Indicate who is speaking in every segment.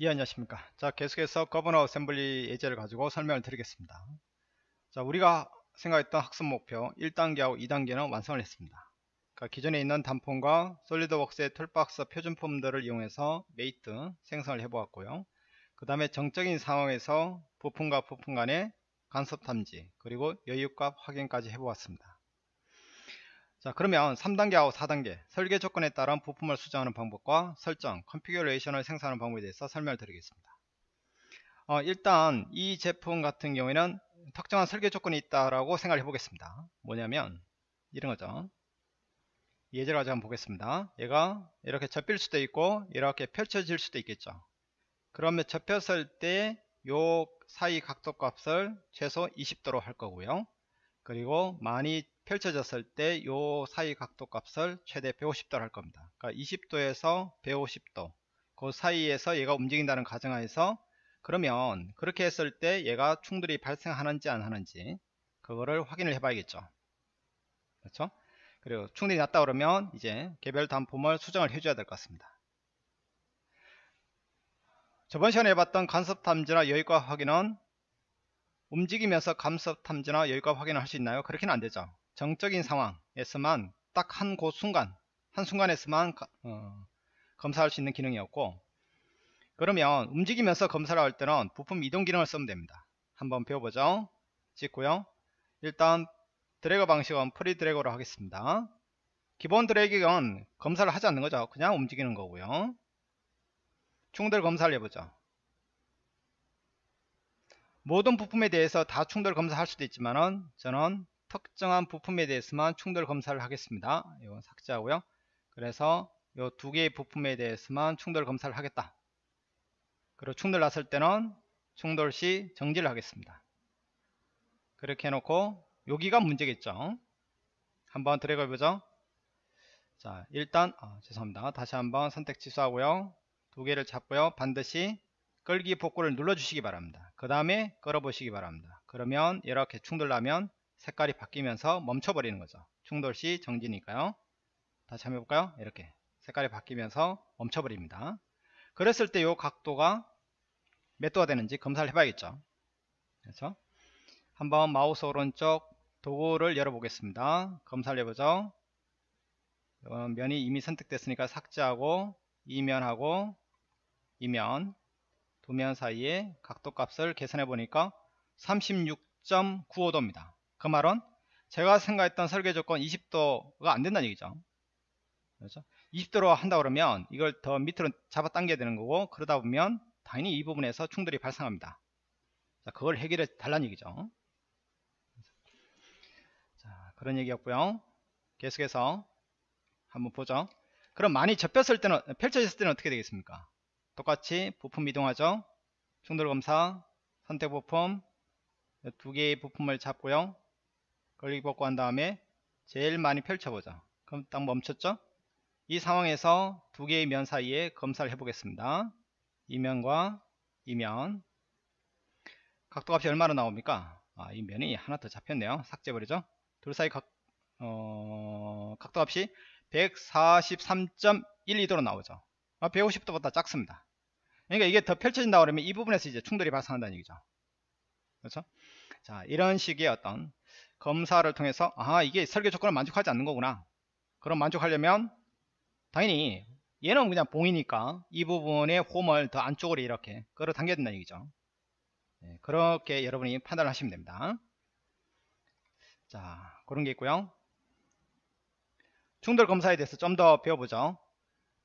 Speaker 1: 예 안녕하십니까. 자 계속해서 governor assembly 예제를 가지고 설명을 드리겠습니다. 자 우리가 생각했던 학습 목표 1단계하고 2단계는 완성을 했습니다. 그러니까 기존에 있는 단품과 솔리드웍스의 toolbox 표준 품들을 이용해서 mate 생성을 해 보았고요. 그 다음에 정적인 상황에서 부품과 부품 간의 간섭 탐지 그리고 여유값 확인까지 해 보았습니다 자 그러면 3단계하고 4단계 설계 조건에 따른 부품을 수정하는 방법과 설정, configuration을 생성하는 방법에 대해서 설명을 드리겠습니다. 어, 일단 이 제품 같은 경우에는 특정한 설계 조건이 있다라고 생각을 해보겠습니다. 뭐냐면 이런 거죠. 예제를 가지고 한번 보겠습니다. 얘가 이렇게 접힐 수도 있고 이렇게 펼쳐질 수도 있겠죠. 그러면 접혔을 때 요 사이 각도 값을 최소 20도로 할 거고요. 그리고 많이 펼쳐졌을 때 요 사이 각도 값을 최대 150도 할 겁니다. 그러니까 20도에서 150도 그 사이에서 얘가 움직인다는 가정하에서 그러면 그렇게 했을 때 얘가 충돌이 발생하는지 안 하는지 그거를 확인을 해 봐야겠죠. 그렇죠? 그리고 충돌이 났다 그러면 이제 개별 단품을 수정을 해줘야 될 것 같습니다. 저번 시간에 해봤던 간섭 탐지나 여유가 확인은 움직이면서 감섭 탐지나 여유가 확인을 할 수 있나요? 그렇게는 안 되죠. 정적인 상황에서만 딱 한 곳 순간 한 순간에서만 어, 검사할 수 있는 기능이었고 그러면 움직이면서 검사를 할 때는 부품 이동 기능을 쓰면 됩니다. 한번 배워보죠. 찍고요. 일단 드래그 방식은 free drag로 하겠습니다. 기본 드래그는 검사를 하지 않는 거죠. 그냥 움직이는 거고요. 충돌 검사를 해보죠. 모든 부품에 대해서 다 충돌 검사할 수도 있지만은 저는 특정한 부품에 대해서만 충돌 검사를 하겠습니다. 이거 삭제하고요. 그래서 이 두 개의 부품에 대해서만 충돌 검사를 하겠다. 그리고 충돌 났을 때는 충돌 시 정지를 하겠습니다. 그렇게 해놓고 여기가 문제겠죠. 한번 드래그 해보죠. 자 일단 아, 죄송합니다. 다시 한번 선택 취소하고요. 두 개를 잡고요. 반드시 끌기 복구를 눌러 주시기 바랍니다. 그 다음에 끌어 보시기 바랍니다. 그러면 이렇게 충돌 나면 색깔이 바뀌면서 멈춰버리는 거죠. 충돌 시 정지니까요. 다시 한번 해볼까요? 이렇게 색깔이 바뀌면서 멈춰버립니다. 그랬을 때 이 각도가 몇 도가 되는지 검사를 해봐야겠죠. 그래서 한번 마우스 오른쪽 도구를 열어보겠습니다. 검사를 해보죠. 면이 이미 선택됐으니까 삭제하고 이면하고 이면 두 면 사이에 각도 값을 계산해 보니까 36.95도입니다. 그 말은 제가 생각했던 설계 조건 20도가 안 된다는 얘기죠. 그렇죠? 20도로 한다 그러면 이걸 더 밑으로 잡아 당겨야 되는 거고 그러다 보면 당연히 이 부분에서 충돌이 발생합니다. 자, 그걸 해결해 달라는 얘기죠. 자, 그런 얘기였고요. 계속해서 한번 보죠. 그럼 많이 접혔을 때는 펼쳐졌을 때는 어떻게 되겠습니까? 똑같이 부품 이동하죠. 충돌 검사, 선택 부품 두 개의 부품을 잡고요. 걸리기 복구 한 다음에 제일 많이 펼쳐보자. 그럼 딱 멈췄죠? 이 상황에서 두 개의 면 사이에 검사를 해보겠습니다. 이면과 이면. 각도값이 얼마나 나옵니까? 아, 이 면이 하나 더 잡혔네요. 삭제버리죠? 둘 사이 각, 어, 각도값이 143.12도로 나오죠. 아, 150도보다 작습니다. 그러니까 이게 더 펼쳐진다 그러면 이 부분에서 이제 충돌이 발생한다는 얘기죠. 그렇죠? 자 이런 식의 어떤 검사를 통해서 아 이게 설계 조건을 만족하지 않는 거구나. 그럼 만족하려면 당연히 얘는 그냥 봉이니까 이 부분의 홈을 더 안쪽으로 이렇게 끌어당겨야 된다는 얘기죠. 네, 그렇게 여러분이 판단을 하시면 됩니다. 자 그런 게 있고요. 충돌 검사에 대해서 좀 더 배워보죠.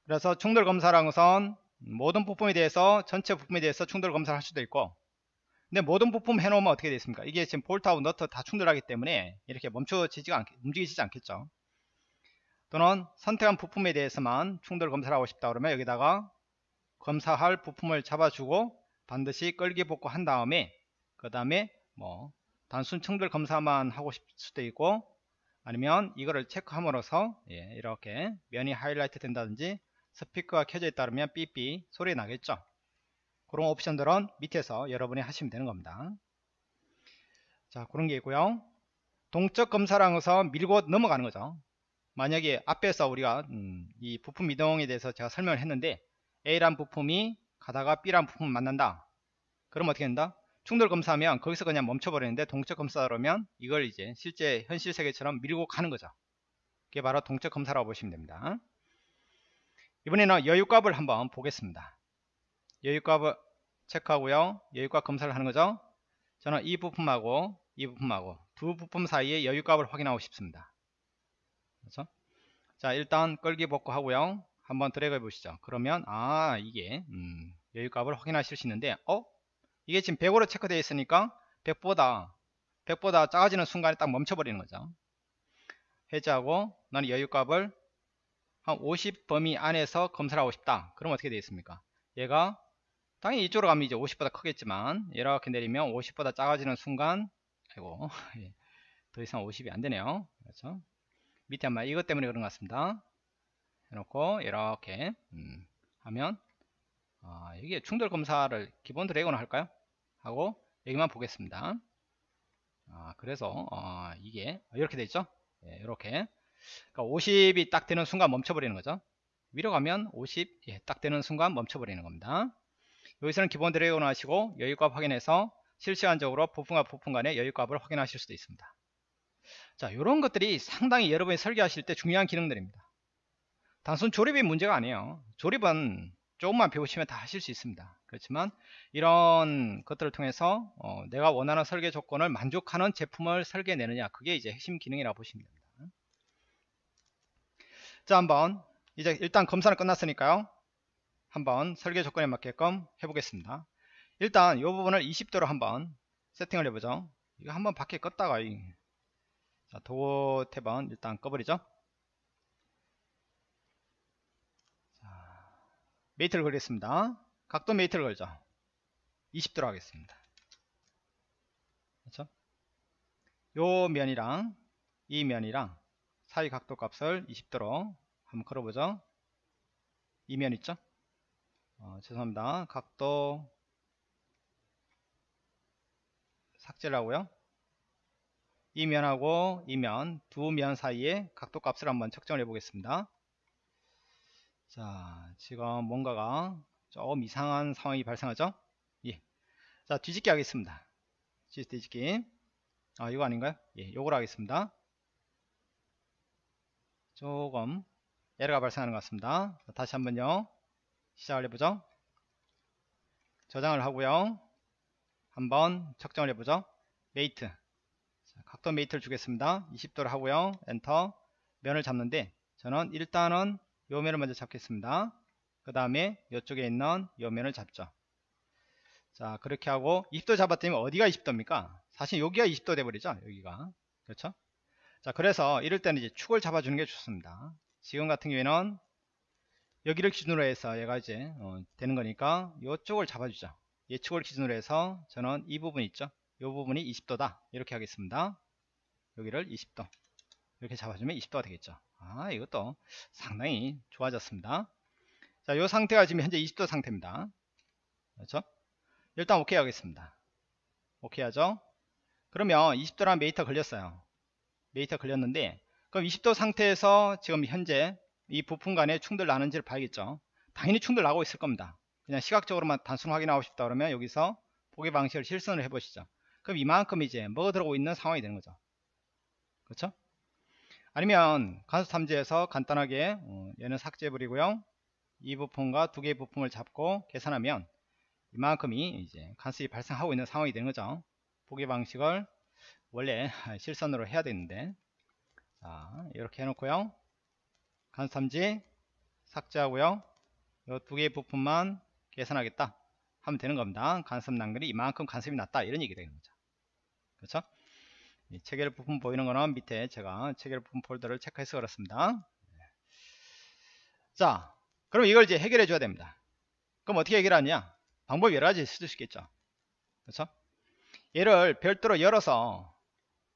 Speaker 1: 그래서 충돌 것은 모든 부품에 대해서 전체 부품에 대해서 충돌 검사를 할 수도 있고 근데 모든 부품 해놓으면 어떻게 되겠습니까? 이게 지금 볼트하고 너트 다 충돌하기 때문에 이렇게 멈춰지지가 않, 움직이지 않겠죠. 또는 선택한 부품에 대해서만 충돌 검사를 하고 싶다 그러면 여기다가 검사할 부품을 잡아주고 반드시 끌기 복구 한 다음에 그 다음에 뭐 단순 충돌 검사만 하고 싶을 수도 있고 아니면 이거를 체크함으로써 예, 이렇게 면이 하이라이트 된다든지 스피커가 켜져 있다 그러면 삐삐 소리 나겠죠 그런 옵션들은 밑에서 여러분이 하시면 되는 겁니다. 자 그런 게 있고요. 동적 검사랑에서 밀고 넘어가는 거죠. 만약에 앞에서 우리가 음, 이 부품 이동에 대해서 제가 설명을 했는데 A란 부품이 가다가 B라는 부품을 만난다. 그럼 어떻게 된다? 충돌 검사하면 거기서 그냥 멈춰버리는데 동적 검사다 그러면 이걸 이제 실제 현실 세계처럼 밀고 가는 거죠. 그게 바로 동적 검사라고 보시면 됩니다. 이번에는 여유값을 한번 보겠습니다. 여유값을 체크하고요. 여유값 검사를 하는 거죠. 저는 이 부품하고 이 부품하고 두 부품 사이의 여유값을 확인하고 싶습니다. 그렇죠? 자 일단 끌기 복구 하고요. 한번 드래그 해 보시죠. 그러면 아 이게 음, 여유값을 확인하실 수 있는데 어? 이게 지금 100으로 체크되어 있으니까 100보다 100보다 작아지는 순간에 딱 멈춰버리는 거죠. 해제하고 나는 여유값을 한 50 범위 안에서 검사를 하고 싶다. 그럼 어떻게 되겠습니까? 얘가 당연히 이쪽으로 가면 이제 50보다 크겠지만 이렇게 내리면 50보다 작아지는 순간 아이고 예, 더 이상 50이 안 되네요. 그렇죠? 밑에 아마 이것 때문에 그런 것 같습니다. 해놓고 이렇게 음, 하면 아, 이게 충돌 검사를 기본 드래곤 할까요? 하고 여기만 보겠습니다. 아, 그래서 어, 이게 이렇게 돼 있죠? 예, 이렇게 그러니까 50이 딱 되는 순간 멈춰버리는 거죠. 위로 가면 50 예, 딱 되는 순간 멈춰버리는 겁니다. 여기서는 기본 드래곤 하시고 여유값 확인해서 실시간적으로 부품과 부품 간의 여유값을 확인하실 수도 있습니다. 자, 이런 것들이 상당히 여러분이 설계하실 때 중요한 기능들입니다. 단순 조립이 문제가 아니에요. 조립은 조금만 배우시면 다 하실 수 있습니다. 그렇지만 이런 것들을 통해서 어, 내가 원하는 설계 조건을 만족하는 제품을 설계내느냐 그게 이제 핵심 기능이라고 보시면 됩니다. 자 한번 이제 일단 검사는 끝났으니까요. 한번 설계 조건에 맞게끔 해보겠습니다. 일단 이 부분을 20도로 한번 세팅을 해보죠. 이거 한번 밖에 껐다가 자, 도어 탭은 일단 꺼버리죠. mate를 걸겠습니다. 각도 mate를 걸죠. 20도로 하겠습니다. 그렇죠? 요 면이랑 이 면이랑 사이 각도 값을 20도로 한번 걸어보죠. 이 면 있죠? 어, 죄송합니다. 각도 삭제를 하고요. 이 면하고 이 면, 두 면 사이에 각도 값을 한번 측정을 해 보겠습니다. 자, 지금 뭔가가 조금 이상한 상황이 발생하죠? 예. 자, 뒤집기 하겠습니다. 뒤집기. 아, 이거 아닌가요? 예, 요걸 하겠습니다. 조금 에러가 발생하는 것 같습니다. 자, 다시 한번요. 시작을 해보죠. 저장을 하고요. 한번 측정을 해보죠. Mate. 자, 각도 mate를 주겠습니다. 20도를 하고요. 엔터. 면을 잡는데 저는 일단은 요 면을 먼저 잡겠습니다. 그 다음에 이쪽에 있는 요 면을 잡죠. 자 그렇게 하고 20도 잡았더니 어디가 20도입니까? 사실 여기가 20도 돼버리죠. 여기가 그렇죠? 자 그래서 이럴 때는 이제 축을 잡아주는 게 좋습니다. 지금 같은 경우에는 여기를 기준으로 해서 얘가 이제 어, 되는 거니까 이쪽을 잡아주죠. 예축을 기준으로 해서 저는 이 부분 있죠. 이 부분이 20도다 이렇게 하겠습니다. 여기를 20도 이렇게 잡아주면 20도가 되겠죠. 아 이것도 상당히 좋아졌습니다 자 이 상태가 지금 현재 20도 상태입니다 그렇죠 일단 오케이 하겠습니다 오케이 하죠 그러면 20도라는 mate가 걸렸어요 mate가 걸렸는데 그럼 20도 상태에서 지금 현재 이 부품 간에 충돌 나는지를 봐야겠죠. 당연히 충돌 나고 있을 겁니다. 그냥 시각적으로만 단순 확인하고 싶다 그러면 여기서 보기 방식을 실선을 해 보시죠. 그럼 이만큼 이제 먹어 들어오고 있는 상황이 되는 거죠. 그렇죠? 아니면 간섭 탐지에서 간단하게 어, 얘는 삭제해 버리고요. 이 부품과 두 개의 부품을 잡고 계산하면 이만큼이 이제 간섭이 발생하고 있는 상황이 되는 거죠. 보기 방식을 원래 실선으로 해야 되는데 자 이렇게 해놓고요 탐지 삭제하고요 이 두 개의 부품만 계산하겠다 하면 되는 겁니다 간섭 난글이 이만큼 간섭이 났다 이런 얘기 되는 거죠 그렇죠 체결 부품 보이는 거는 밑에 제가 체결 부품 폴더를 체크해서 그렇습니다. 자, 그럼 이걸 이제 해결해 줘야 됩니다. 그럼 어떻게 해결하냐? 방법이 여러 가지 있을 수 있겠죠. 그렇죠? 얘를 별도로 열어서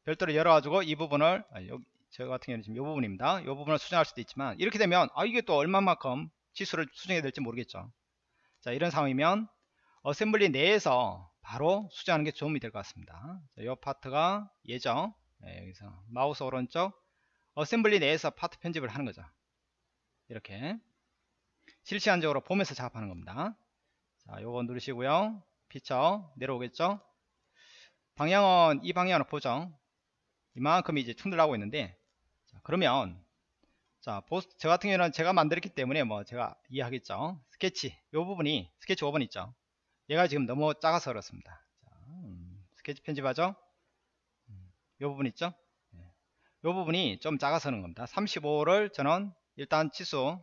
Speaker 1: 별도로 열어가지고 이 부분을 아, 저 같은 경우는 지금 이 부분입니다. 이 부분을 수정할 수도 있지만 이렇게 되면 아 이게 또 얼마만큼 치수를 수정해야 될지 모르겠죠. 자 이런 상황이면 assembly 내에서 바로 수정하는 게 도움이 될 것 같습니다. 이 파트가 예정 네, 여기서 마우스 오른쪽 assembly 내에서 파트 편집을 하는 거죠. 이렇게 실시간적으로 보면서 작업하는 겁니다. 자, 요거 누르시고요. 피처 내려오겠죠? 방향은 이 방향으로 보죠. 이만큼 이제 충돌하고 있는데 자, 그러면 자, 보스, 저 같은 경우는 제가 만들었기 때문에 뭐 제가 이해하겠죠. 스케치, 요 부분이 스케치 5번 있죠. 얘가 지금 너무 작아서 그렇습니다. 자, 음, 스케치 편집하죠. 음, 요 부분 있죠. 네. 요 부분이 좀 작아서 그런 겁니다. 35를 저는 일단 치수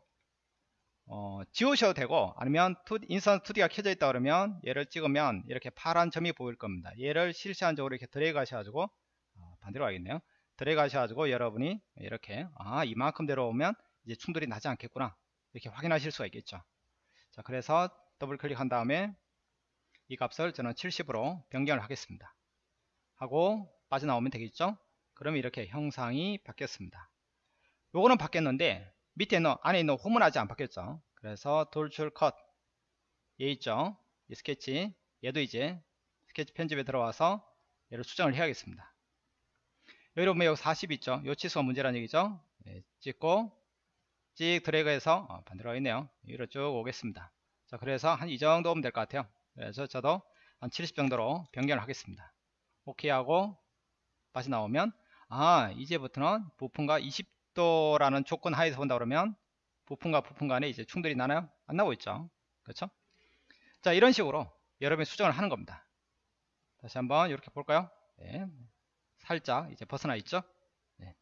Speaker 1: 어, 지우셔도 되고 아니면 인선 2D가 켜져 있다 그러면 얘를 찍으면 이렇게 파란 점이 보일 겁니다. 얘를 실시간적으로 이렇게 드래그 하셔가지고 어, 반대로 가겠네요. 드래그 하셔가지고 여러분이 이렇게 아 이만큼 내려오면 이제 충돌이 나지 않겠구나 이렇게 확인하실 수가 있겠죠. 자 그래서 더블 클릭한 다음에 이 값을 저는 70으로 변경을 하겠습니다. 하고 빠져나오면 되겠죠. 그러면 이렇게 형상이 바뀌었습니다. 요거는 바뀌었는데 밑에 있는 안에 있는 홈은 아직 안 바뀌었죠 그래서 돌출 컷 얘 있죠 이 스케치 얘도 이제 스케치 편집에 들어와서 얘를 수정을 해야겠습니다 보면 여기 40 있죠 요 치수가 문제라는 얘기죠 네, 찍고 찍 드래그해서 어, 반대로 있네요 위로 쭉 오겠습니다 자 그래서 한 이 정도 오면 될 것 같아요 그래서 저도 한 70 정도로 변경을 하겠습니다 오케이 하고 빠져나오면 아 이제부터는 부품과 20 각도라는 조건 하에서 본다 그러면 부품과 부품 간에 이제 충돌이 나나요? 안 나오고 있죠. 그렇죠? 자, 이런 식으로 여러분이 수정을 하는 겁니다. 다시 한번 이렇게 볼까요? 네. 살짝 이제 벗어나 있죠? 네.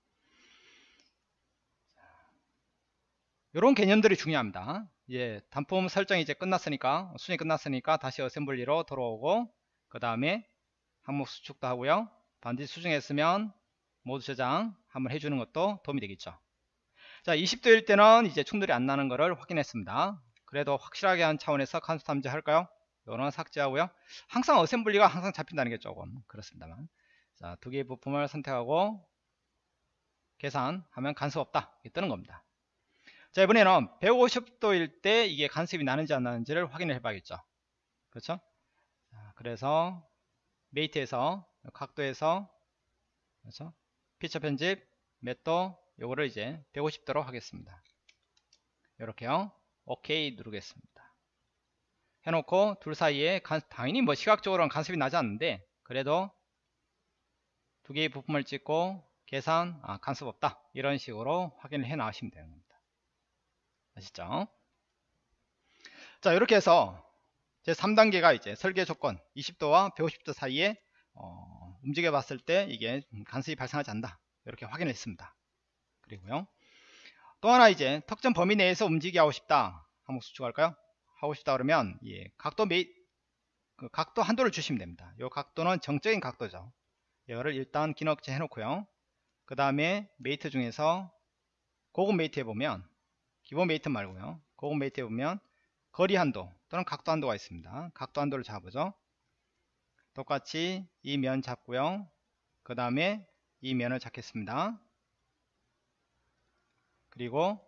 Speaker 1: 이런 개념들이 중요합니다. 예, 단품 설정이 이제 끝났으니까 수정이 끝났으니까 다시 어셈블리로 돌아오고 그 다음에 항목 수축도 하고요. 반드시 수정했으면 모두 저장 한번 해주는 것도 도움이 되겠죠. 자, 20도일 때는 이제 충돌이 안 나는 것을 확인했습니다. 그래도 확실하게 한 차원에서 간수 탐지 할까요? 이거는 삭제하고요. 항상 어셈블리가 항상 잡힌다는 게 조금 그렇습니다만. 자, 두 개의 부품을 선택하고 계산하면 간섭 없다. 이게 뜨는 겁니다. 자, 이번에는 150도일 때 이게 간섭이 나는지 안 나는지를 확인을 해봐야겠죠. 그렇죠? 자, 그래서 메이트에서 각도에서 그렇죠? 피처 편집 맷도 요거를 이제 150도로 하겠습니다 이렇게요 오케이 누르겠습니다 해놓고 둘 사이에 간, 당연히 뭐 시각적으로는 간섭이 나지 않는데 그래도 두 개의 부품을 찍고 계산 아, 간섭 없다. 이런 식으로 확인을 해 나가시면 되는 겁니다. 아시죠? 자 이렇게 해서 제 3단계가 이제 설계 조건 20도와 150도 사이에 어, 움직여 봤을 때 이게 간섭이 발생하지 않는다. 이렇게 확인했습니다. 그리고요. 또 하나 이제 특정 범위 내에서 움직이게 하고 싶다. 한번 수축할까요? 하고 싶다 그러면 예, 각도 메이 그 각도 한도를 주시면 됩니다. 이 각도는 정적인 각도죠 이거를 일단 기능 억제 해놓고요. 그 다음에 mate 중에서 고급 mate 해보면 기본 mate 말고요. 고급 mate 해보면 거리 한도 또는 각도 한도가 있습니다. 각도 한도를 잡으죠. 똑같이 이 면 잡고요. 그 다음에 이 면을 잡겠습니다. 그리고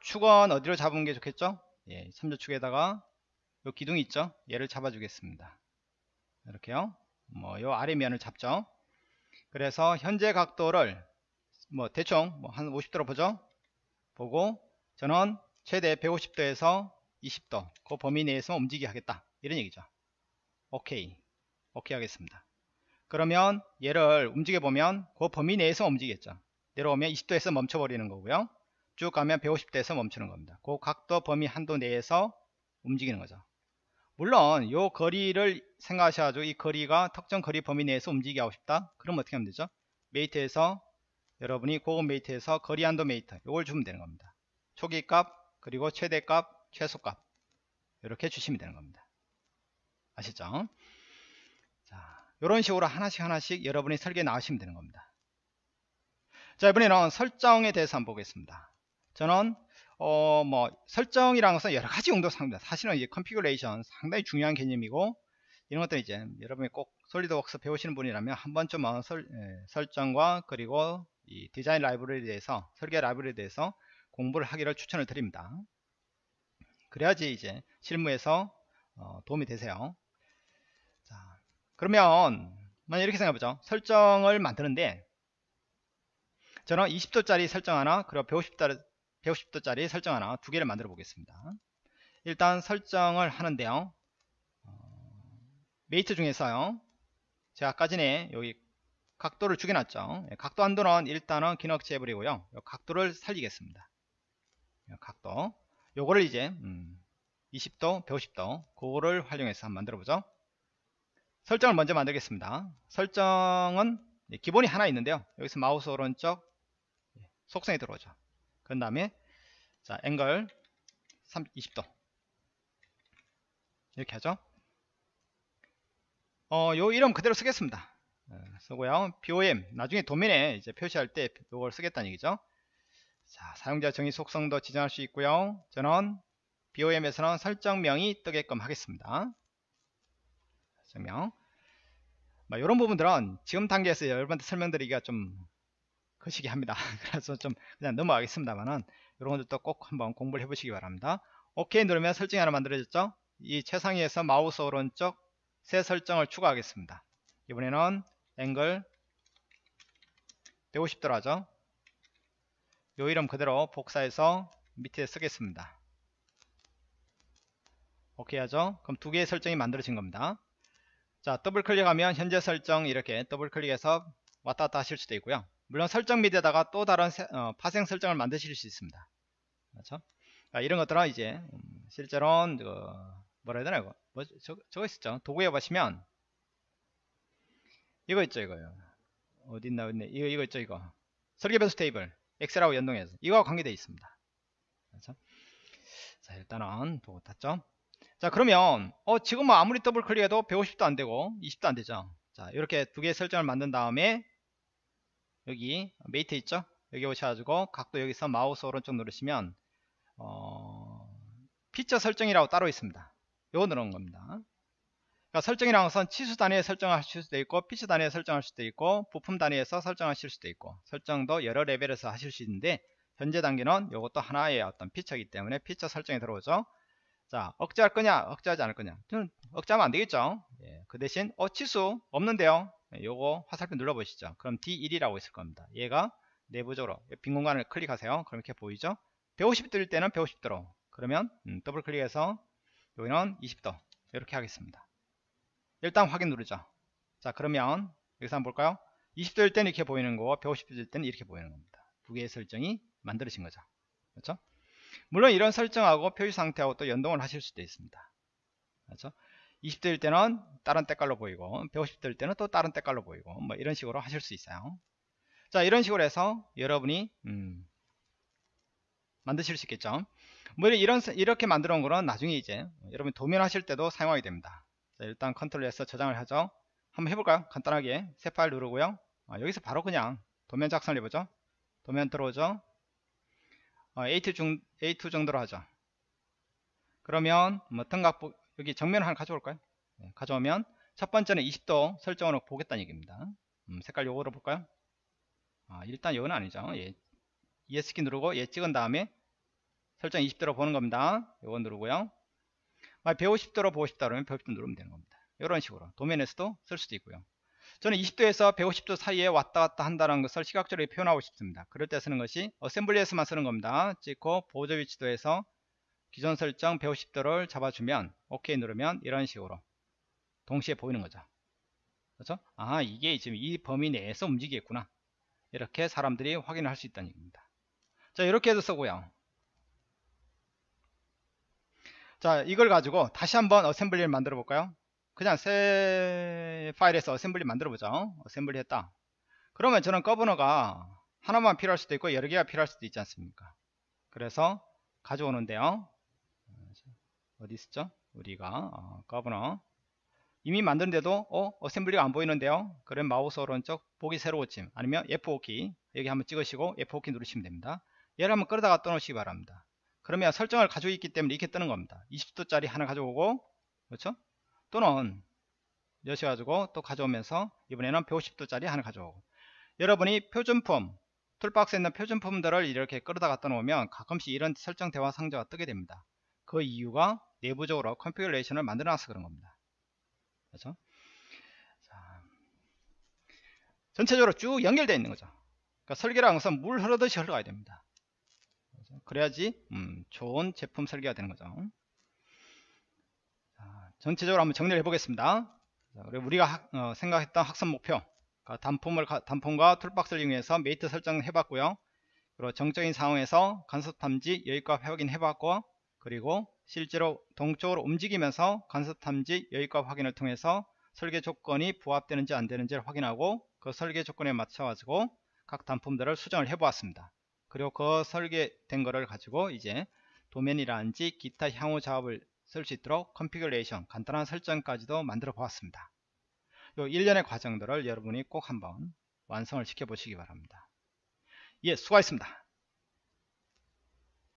Speaker 1: 축은 어디로 잡은 게 좋겠죠? 예, 3조축에다가 요 기둥이 있죠? 얘를 잡아 주겠습니다. 이렇게요. 뭐 요 아래 면을 잡죠 그래서 현재 각도를 뭐 대충 뭐한 50도로 보죠 보고 저는 최대 150도에서 20도 그 범위 내에서 움직이게 하겠다 이런 얘기죠 오케이 오케이 하겠습니다. 그러면 얘를 움직여 보면 그 범위 내에서 움직이겠죠. 내려오면 20도에서 멈춰 버리는 거고요. 쭉 가면 150도에서 멈추는 겁니다. 그 각도 범위 한도 내에서 움직이는 거죠. 물론 이 거리를 생각하셔가지고 이 거리가 특정 거리 범위 내에서 움직이게 하고 싶다. 그럼 어떻게 하면 되죠? mate에서 여러분이 고급 mate에서 거리 한도 mate 이걸 주면 되는 겁니다. 초기 값 그리고 최대 값 최소 값 이렇게 주시면 되는 겁니다. 아시죠? 이런 식으로 하나씩 하나씩 여러분이 설계 나가시면 되는 겁니다. 자 이번에는 설정에 대해서 한번 보겠습니다. 저는 어 뭐 설정이라는 것은 여러 가지 용도 상입니다. 사실은 이제 configuration 상당히 중요한 개념이고 이런 것들 이제 여러분이 꼭 솔리드웍스 배우시는 분이라면 한 번쯤은 설, 예, 설정과 그리고 이 디자인 라이브러리에 대해서 설계 라이브러리에 대해서 공부를 하기를 추천을 드립니다. 그래야지 이제 실무에서 어, 도움이 되세요. 그러면 만약 이렇게 생각해보죠 설정을 만드는데 저는 20도짜리 설정 하나 그리고 150도, 150도짜리 설정 하나 두 개를 만들어 보겠습니다 일단 설정을 하는데요 mate 중에서요. 제가 아까 전에 여기 각도를 죽여놨죠. 예, 각도 한도는 일단은 기능 억제 해버리고요. 각도를 살리겠습니다. 각도. 요거를 이제 음, 20도, 150도 그거를 활용해서 한번 만들어 보죠. 설정을 먼저 만들겠습니다. 설정은 기본이 하나 있는데요. 여기서 마우스 오른쪽 속성에 들어오죠. 그 다음에 자 앵글 3, 20도 이렇게 하죠. 어, 요 이름 그대로 쓰겠습니다. 어, 쓰고요. BOM 나중에 도면에 이제 표시할 때 이걸 쓰겠다는 얘기죠. 자, 사용자 정의 속성도 지정할 수 있고요. 저는 BOM에서는 설정명이 뜨게끔 하겠습니다. 설명. 뭐 이런 부분들은 지금 단계에서 여러분한테 설명드리기가 좀 거시기 합니다. 그래서 좀 그냥 넘어가겠습니다만은 이런 것들도 꼭 한번 공부를 해보시기 바랍니다. 오케이 누르면 설정이 하나 만들어졌죠? 이 최상위에서 마우스 오른쪽 새 설정을 추가하겠습니다. 이번에는 앵글 150도로 하죠. 요 이름 그대로 복사해서 밑에 쓰겠습니다. 오케이 하죠. 그럼 두 개의 설정이 만들어진 겁니다. 자 더블 클릭하면 현재 설정 이렇게 더블 클릭해서 왔다 갔다 하실 수도 있고요. 물론 설정 밑에다가 또 다른 세, 어, 파생 설정을 만드실 수 있습니다. 그렇죠? 자, 이런 것들은 이제 음, 실제로는 그 뭐라 해야 되나 이거 뭐 저, 저거 있었죠. 도구에 보시면 이거 있죠 이거요. 어디 있나 있네. 이거 이거 있죠 이거. 설계 변수 테이블 엑셀하고 연동해서 이거와 관계되어 있습니다. 그렇죠? 자 일단은 도구 닫죠. 자 그러면 어 지금 뭐 아무리 더블 클릭해도 150도 안되고 20도 안되죠 자 이렇게 두 개의 설정을 만든 다음에 여기 mate 있죠? 여기 오셔가지고 각도 여기서 마우스 오른쪽 누르시면 어, 피처 설정이라고 따로 있습니다. 요거 누르는 겁니다. 그러니까 설정이라는 것은 치수 단위에 설정하실 수도 있고 피처 단위에 설정할 수도 있고 부품 단위에서 설정하실 수도 있고 설정도 여러 레벨에서 하실 수 있는데 현재 단계는 이것도 하나의 어떤 피처이기 때문에 피처 설정이 들어오죠. 자 억제할 거냐 억제하지 않을 거냐. 저는 억제하면 안되겠죠? 예, 그 대신 어 치수 없는데요. 예, 요거 화살표 눌러보시죠. 그럼 D1이라고 있을 겁니다. 얘가 내부적으로 빈 공간을 클릭하세요. 그럼 이렇게 보이죠? 150도일 때는 150도로. 그러면 음, 더블 클릭해서 여기는 20도. 이렇게 하겠습니다. 일단 확인 누르죠. 자 그러면 여기서 한번 볼까요? 20도일 때는 이렇게 보이는 거고 150도일 때는 이렇게 보이는 겁니다. 두 개의 설정이 만들어진 거죠. 그렇죠? 물론 이런 설정하고 표시 상태하고 또 연동을 하실 수도 있습니다. 그렇죠? 20도일 때는 다른 때깔로 보이고 150도일 때는 또 다른 때깔로 보이고 뭐 이런 식으로 하실 수 있어요. 자 이런 식으로 해서 여러분이 음, 만드실 수 있겠죠. 뭐 이런 이렇게 만들어 온 거는 나중에 이제 여러분 도면 하실 때도 사용하게 됩니다. 자, 일단 컨트롤 S 저장을 하죠. 한번 해볼까요? 간단하게 새 파일 누르고요. 아, 여기서 바로 그냥 도면 작성을 해보죠. 도면 들어오죠. 어, A2, 중, A2 정도로 하죠. 그러면 뭐 등각부 여기 정면을 하나 가져올까요? 네, 가져오면 첫 번째는 20도 설정으로 보겠다는 얘기입니다. 음, 색깔 요거로 볼까요? 아, 일단 요건 아니죠. 예, ES키 누르고 얘 찍은 다음에 설정 20도로 보는 겁니다. 요거 누르고요. 아, 150도로 보고 싶다 그러면 150도 누르면 되는 겁니다. 이런 식으로 도면에서도 쓸 수도 있고요. 저는 20도에서 150도 사이에 왔다 갔다 한다는 것을 시각적으로 표현하고 싶습니다. 그럴 때 쓰는 것이 어셈블리에서만 쓰는 겁니다. 찍고 보조 위치도에서 기존 설정 150도를 잡아주면 OK 누르면 이런 식으로 동시에 보이는 거죠. 그렇죠? 아 이게 지금 이 범위 내에서 움직이겠구나. 이렇게 사람들이 확인을 할 수 있다는 얘기입니다. 자 이렇게 해서 쓰고요. 자 이걸 가지고 다시 한번 assembly를 만들어 볼까요? 그냥 새 파일에서 assembly 만들어 보죠 assembly 했다 그러면 저는 거버너가 하나만 필요할 수도 있고 여러 개가 필요할 수도 있지 않습니까 그래서 가져오는데요 어디 있었죠? 우리가 어, 거버너. 이미 만드는데도 어 어셈블리가 안 보이는데요. 그럼 마우스 오른쪽 보기 새로 고침 아니면 F5키 여기 한번 찍으시고 F5키 누르시면 됩니다. 얘를 한번 끌어다가 떠놓으시기 바랍니다. 그러면 설정을 가지고 있기 때문에 이렇게 뜨는 겁니다. 20도짜리 하나 가져오고 그렇죠? 또는 여셔가지고 또 가져오면서 이번에는 150도짜리 하나 가져오고. 여러분이 표준품 toolbox에 있는 표준품들을 이렇게 끌어다 갖다 놓으면 가끔씩 이런 설정 대화 상자가 뜨게 됩니다 그 이유가 내부적으로 configuration을 만들어 놔서 그런 겁니다 그렇죠? 자, 전체적으로 쭉 연결되어 있는 거죠 그러니까 설계라는 것은 물 흐르듯이 흘러가야 됩니다 그렇죠? 그래야지 음, 좋은 제품 설계가 되는 거죠 전체적으로 한번 정리를 해보겠습니다. 자, 우리가 학- 어, 생각했던 학습 목표 그러니까 단품을 가- 단품과 toolbox를 이용해서 mate 설정해 봤고요 그리고 정적인 상황에서 간섭 탐지 여유값 확인해 봤고 그리고 실제로 동적으로 움직이면서 간섭 탐지 여유값 확인을 통해서 설계 조건이 부합되는지 안 되는지를 확인하고 그 설계 조건에 맞춰 가지고 각 단품들을 수정을 해 보았습니다. 그리고 그 설계된 거를 가지고 이제 도면이라든지 기타 향후 작업을 쓸 수 있도록 configuration 간단한 설정까지도 만들어 보았습니다. 요 일련의 과정들을 여러분이 꼭 한번 완성을 시켜 보시기 바랍니다. 예 수고하셨습니다